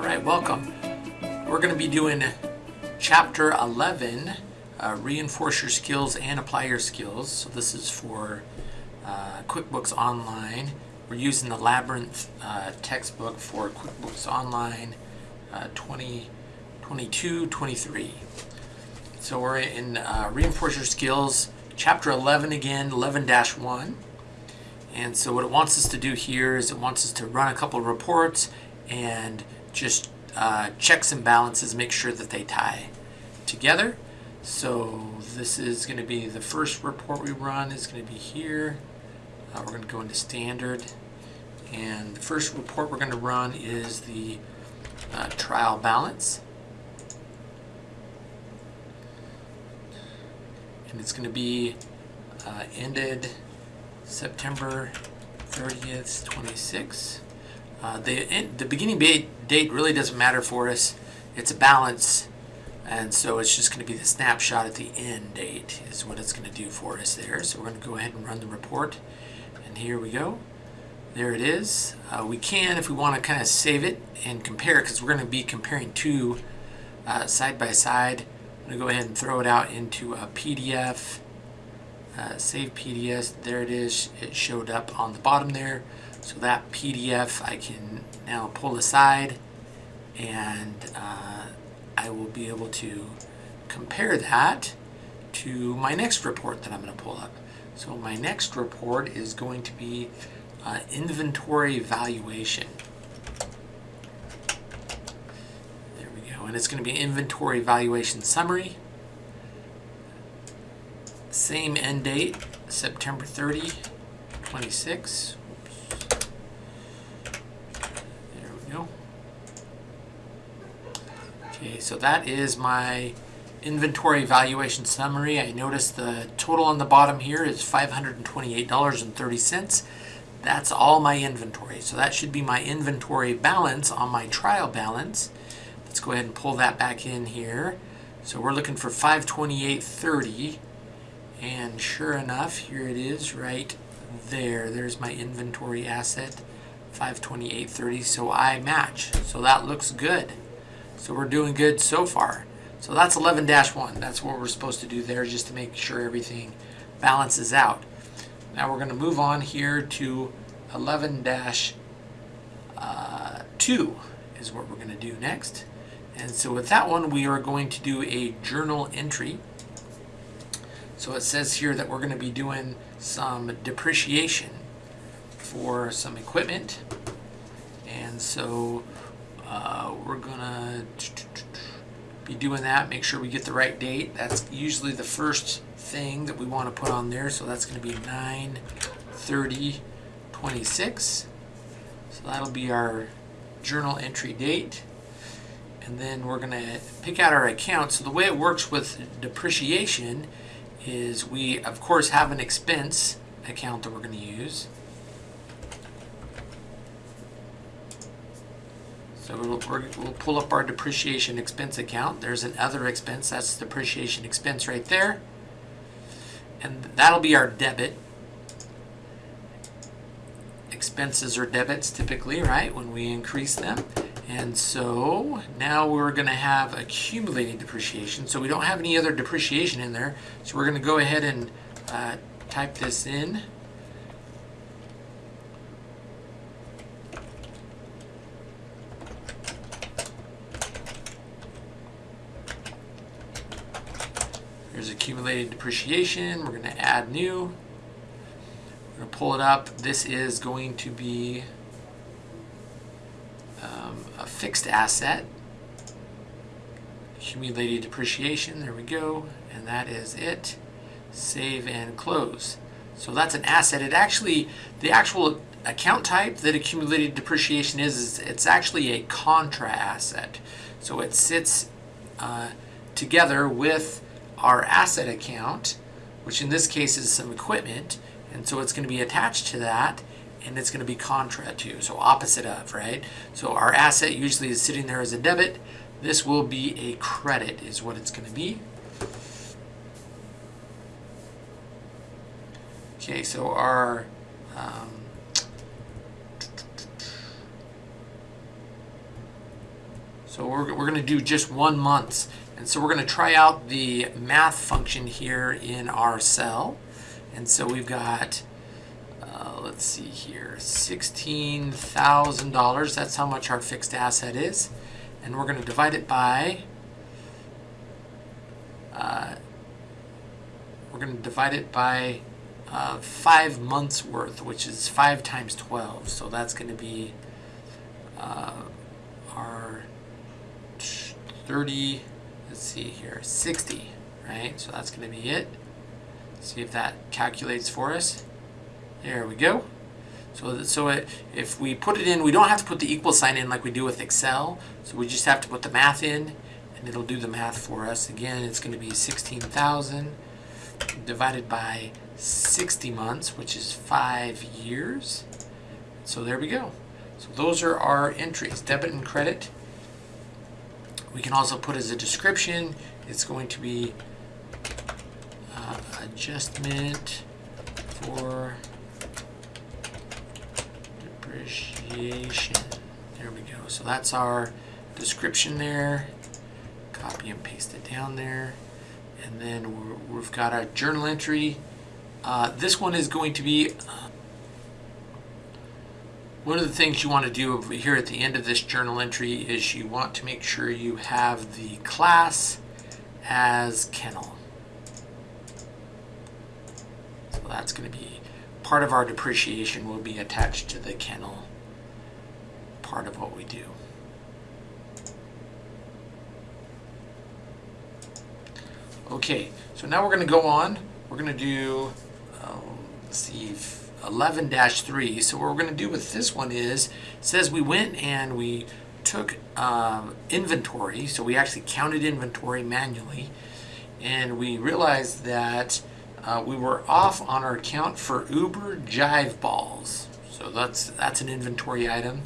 All right, welcome. We're going to be doing chapter 11, uh, reinforce your skills and apply your skills. So this is for uh, QuickBooks Online. We're using the Labyrinth uh, textbook for QuickBooks Online uh, 2022-23. So we're in uh, reinforce your skills, chapter 11 again, 11-1. And so what it wants us to do here is it wants us to run a couple of reports and just uh, checks and balances, make sure that they tie together. So this is going to be the first report we run is going to be here. Uh, we're going to go into standard. And the first report we're going to run is the uh, trial balance. And it's going to be uh, ended September 30th, 26. Uh, the, the beginning date really doesn't matter for us. It's a balance, and so it's just going to be the snapshot at the end date is what it's going to do for us there. So we're going to go ahead and run the report, and here we go. There it is. Uh, we can, if we want to kind of save it and compare because we're going to be comparing two uh, side by side. I'm going to go ahead and throw it out into a PDF. Uh, save PDF. There it is. It showed up on the bottom there. So that PDF I can now pull aside and uh, I will be able to compare that to my next report that I'm going to pull up. So my next report is going to be uh, inventory valuation. There we go. And it's going to be inventory valuation summary. Same end date, September 30, 26. There we go. Okay, so that is my inventory valuation summary. I noticed the total on the bottom here is $528.30. That's all my inventory. So that should be my inventory balance on my trial balance. Let's go ahead and pull that back in here. So we're looking for 528.30 and sure enough, here it is right there. There's my inventory asset, 528.30. So I match. So that looks good. So we're doing good so far. So that's 11-1. That's what we're supposed to do there just to make sure everything balances out. Now we're going to move on here to 11-2 uh, is what we're going to do next. And so with that one, we are going to do a journal entry. So it says here that we're going to be doing some depreciation for some equipment. And so uh, we're going to be doing that, make sure we get the right date. That's usually the first thing that we want to put on there. So that's going to be 9 30 26. So that'll be our journal entry date. And then we're going to pick out our account. So the way it works with depreciation is we, of course, have an expense account that we're going to use. So we'll, we'll pull up our depreciation expense account. There's an other expense. That's depreciation expense right there. And that'll be our debit. Expenses are debits typically, right, when we increase them. And so now we're going to have accumulated depreciation. So we don't have any other depreciation in there. So we're going to go ahead and uh, type this in. Here's accumulated depreciation. We're going to add new. We're going to pull it up. This is going to be fixed asset, accumulated depreciation, there we go, and that is it. Save and close. So that's an asset. It actually, the actual account type that accumulated depreciation is, is it's actually a contra asset. So it sits uh, together with our asset account, which in this case is some equipment, and so it's going to be attached to that and it's going to be contra to, so opposite of, right? So our asset usually is sitting there as a debit. This will be a credit is what it's going to be. Okay, so our um, So we're, we're going to do just one month. And so we're going to try out the math function here in our cell. And so we've got, let's see here, $16,000. That's how much our fixed asset is. And we're going to divide it by, uh, we're going to divide it by uh, five months worth, which is five times 12. So that's going to be uh, our 30, let's see here, 60, right? So that's going to be it. See if that calculates for us. There we go. So, so it, if we put it in, we don't have to put the equal sign in like we do with Excel. So we just have to put the math in and it'll do the math for us. Again, it's going to be 16,000 divided by 60 months, which is five years. So there we go. So those are our entries, debit and credit. We can also put as a description, it's going to be uh, adjustment for depreciation. There we go. So that's our description there. Copy and paste it down there. And then we have got our journal entry. Uh, this one is going to be uh, one of the things you want to do here at the end of this journal entry is you want to make sure you have the class as kennel. So that's going to be part of our depreciation will be attached to the kennel part of what we do. Okay, so now we're going to go on. We're going to do, um, let's see, 11-3. So what we're going to do with this one is, it says we went and we took um, inventory, so we actually counted inventory manually, and we realized that uh, we were off on our count for Uber Jive Balls. So that's, that's an inventory item,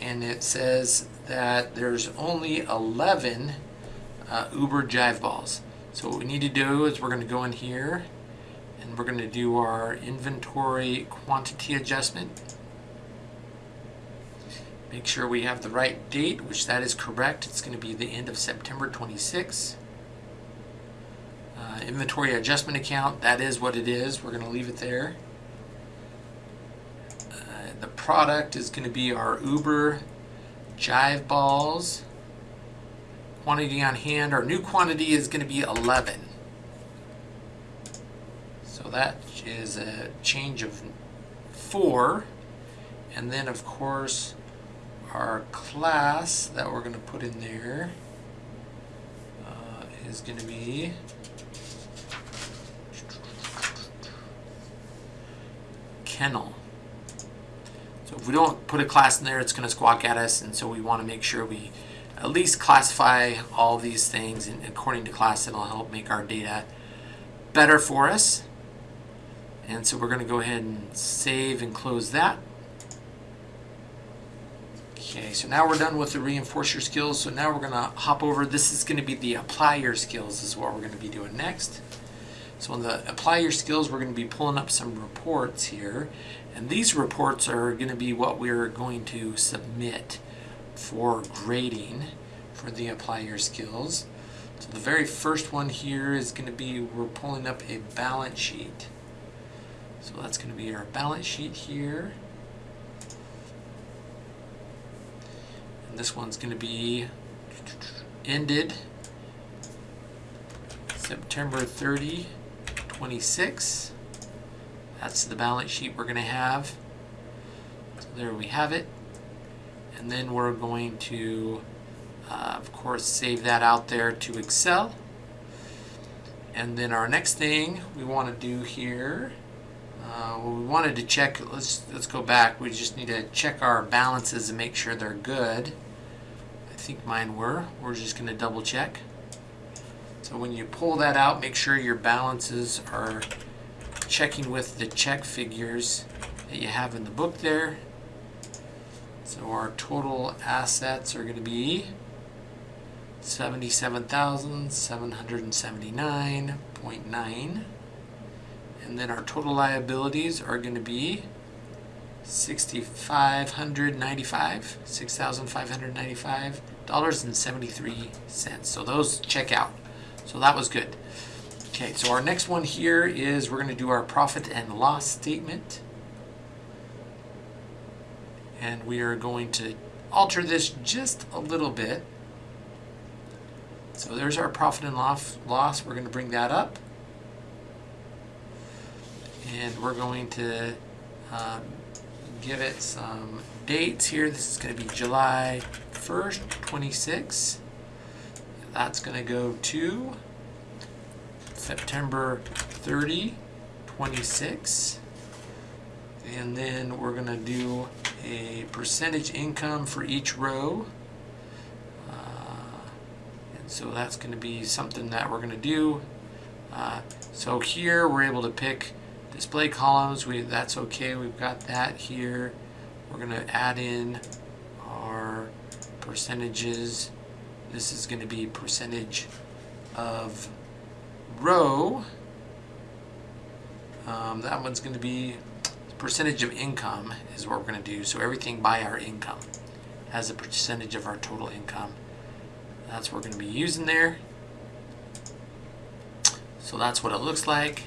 and it says that there's only 11 uh, Uber Jive Balls. So what we need to do is we're going to go in here and we're going to do our inventory quantity adjustment. Make sure we have the right date, which that is correct. It's going to be the end of September 26. Uh, inventory adjustment account, that is what it is. We're going to leave it there. Uh, the product is going to be our Uber Jive Balls. Quantity on hand, our new quantity is going to be 11 So that is a change of four. And then of course our class that we're going to put in there uh, is going to be kennel. So if we don't put a class in there, it's going to squawk at us, and so we want to make sure we at least classify all these things according to class. It'll help make our data better for us. And so we're going to go ahead and save and close that. Okay, so now we're done with the reinforce your skills. So now we're going to hop over. This is going to be the apply your skills is what we're going to be doing next. So on the apply your skills, we're going to be pulling up some reports here. And these reports are going to be what we're going to submit for grading for the apply your skills. So the very first one here is going to be we're pulling up a balance sheet. So that's going to be our balance sheet here. And this one's going to be ended September 30, 26. That's the balance sheet we're going to have. So there we have it. And then we're going to, uh, of course, save that out there to Excel. And then our next thing we want to do here uh, well, we wanted to check, let's, let's go back. We just need to check our balances and make sure they're good. I think mine were. We're just going to double check. So when you pull that out, make sure your balances are checking with the check figures that you have in the book there. So our total assets are going to be 77,779.9 and then our total liabilities are going to be 6595 $6,595.73 So those check out. So that was good. Okay, so our next one here is we're going to do our profit and loss statement. And we are going to alter this just a little bit. So there's our profit and loss. We're going to bring that up. And we're going to um, give it some dates here. This is going to be July 1st, 26. That's going to go to September 30, 26. And then we're going to do a percentage income for each row. Uh, and so that's going to be something that we're going to do. Uh, so here we're able to pick display columns. We That's okay. We've got that here. We're going to add in our percentages. This is going to be percentage of row. Um, that one's going to be percentage of income is what we're going to do. So everything by our income has a percentage of our total income. That's what we're going to be using there. So that's what it looks like.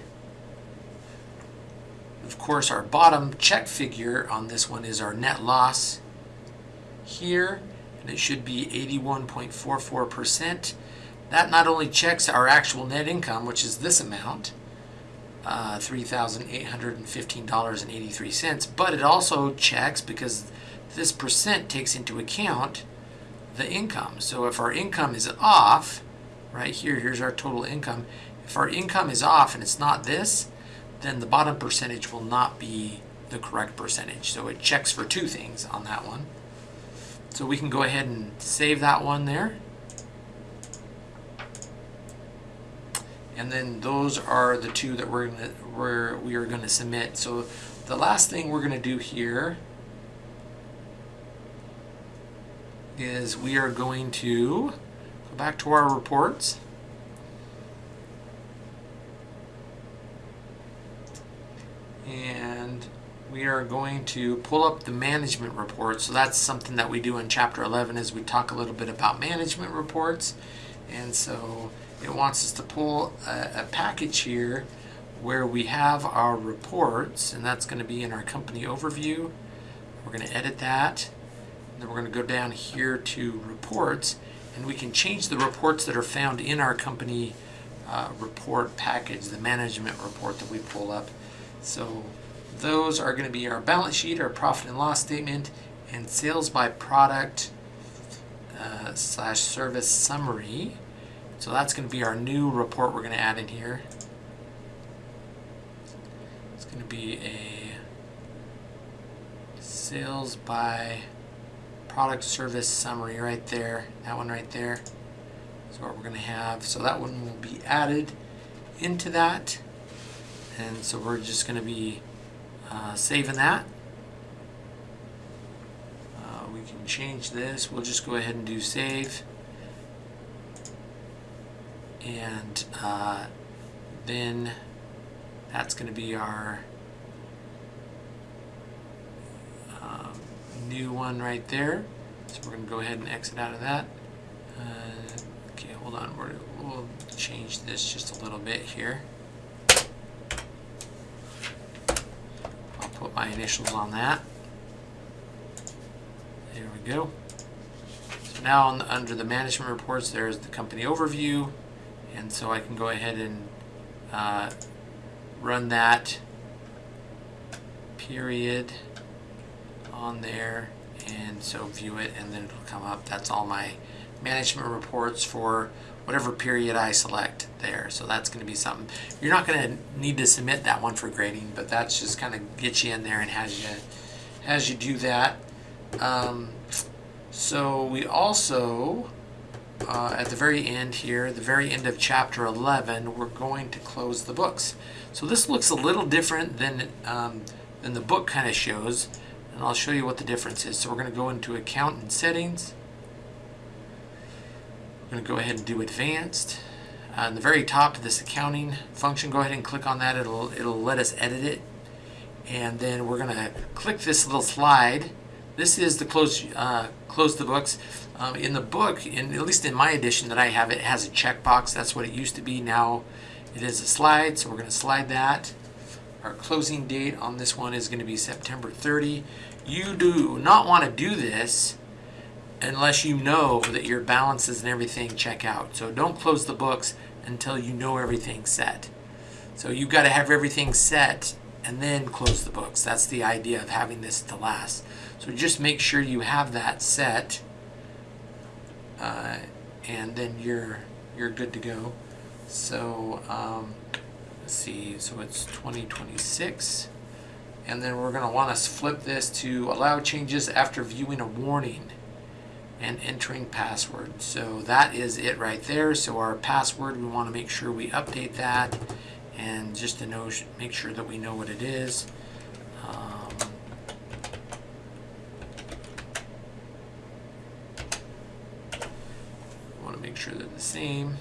Of course, our bottom check figure on this one is our net loss here, and it should be 81.44%. That not only checks our actual net income, which is this amount, uh, $3,815.83, but it also checks because this percent takes into account the income. So if our income is off, right here, here's our total income. If our income is off and it's not this, then the bottom percentage will not be the correct percentage. So it checks for two things on that one. So we can go ahead and save that one there. And then those are the two that we're gonna, we're, we are going to submit. So the last thing we're going to do here is we are going to go back to our reports. and we are going to pull up the management report. So that's something that we do in chapter 11 is we talk a little bit about management reports. And so it wants us to pull a, a package here where we have our reports and that's going to be in our company overview. We're going to edit that. Then we're going to go down here to reports and we can change the reports that are found in our company uh, report package, the management report that we pull up. So those are going to be our balance sheet, our profit and loss statement, and sales by product uh, slash service summary. So that's going to be our new report we're going to add in here. It's going to be a sales by product service summary right there. That one right there is what we're going to have. So that one will be added into that and so we're just going to be uh, saving that. Uh, we can change this. We'll just go ahead and do save. And uh, then that's going to be our um, new one right there. So we're going to go ahead and exit out of that. Uh, okay, hold on. We're, we'll change this just a little bit here. put my initials on that. There we go. So now on the, under the management reports, there's the company overview. And so I can go ahead and uh, run that period on there and so view it and then it'll come up. That's all my management reports for whatever period I select there. So that's going to be something. You're not going to need to submit that one for grading, but that's just kind of get you in there and has you, has you do that. Um, so we also, uh, at the very end here, the very end of chapter 11, we're going to close the books. So this looks a little different than, um, than the book kind of shows, and I'll show you what the difference is. So we're going to go into account and settings. Going to go ahead and do advanced. On the very top of this accounting function, go ahead and click on that. It'll, it'll let us edit it. And then we're going to click this little slide this is the close uh, close the books. Um, in the book, in at least in my edition that I have, it has a checkbox. That's what it used to be. Now it is a slide, so we're going to slide that. Our closing date on this one is going to be September 30. You do not want to do this unless you know that your balances and everything check out. So don't close the books until you know everything's set. So you've got to have everything set and then close the books. That's the idea of having this to last. So just make sure you have that set uh, and then you're you're good to go. So um, let's see, so it's 2026 and then we're going to want to flip this to allow changes after viewing a warning and entering password. So that is it right there. So our password, we want to make sure we update that and just to know, make sure that we know what it is. Um, want to make sure they're the same.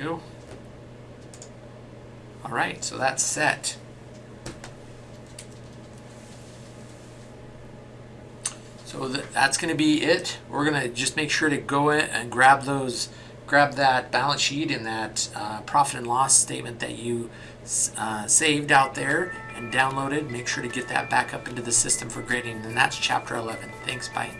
go. All right, so that's set. So that's going to be it. We're going to just make sure to go in and grab those, grab that balance sheet and that uh, profit and loss statement that you uh, saved out there and downloaded. Make sure to get that back up into the system for grading. And that's chapter 11. Thanks, bye.